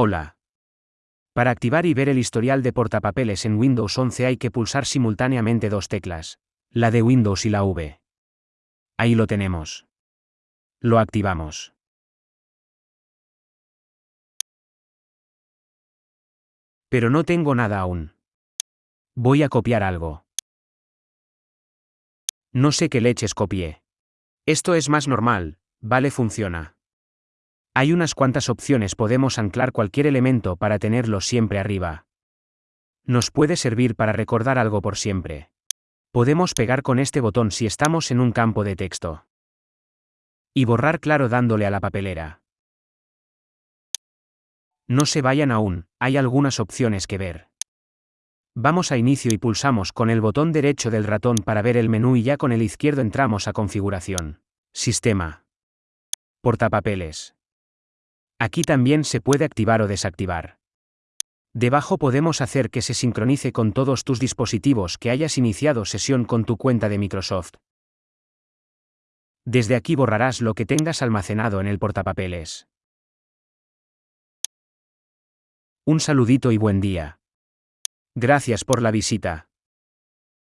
Hola. Para activar y ver el historial de portapapeles en Windows 11 hay que pulsar simultáneamente dos teclas, la de Windows y la V. Ahí lo tenemos. Lo activamos. Pero no tengo nada aún. Voy a copiar algo. No sé qué leches copié. Esto es más normal, vale funciona. Hay unas cuantas opciones podemos anclar cualquier elemento para tenerlo siempre arriba. Nos puede servir para recordar algo por siempre. Podemos pegar con este botón si estamos en un campo de texto. Y borrar claro dándole a la papelera. No se vayan aún, hay algunas opciones que ver. Vamos a inicio y pulsamos con el botón derecho del ratón para ver el menú y ya con el izquierdo entramos a configuración. Sistema. Portapapeles. Aquí también se puede activar o desactivar. Debajo podemos hacer que se sincronice con todos tus dispositivos que hayas iniciado sesión con tu cuenta de Microsoft. Desde aquí borrarás lo que tengas almacenado en el portapapeles. Un saludito y buen día. Gracias por la visita.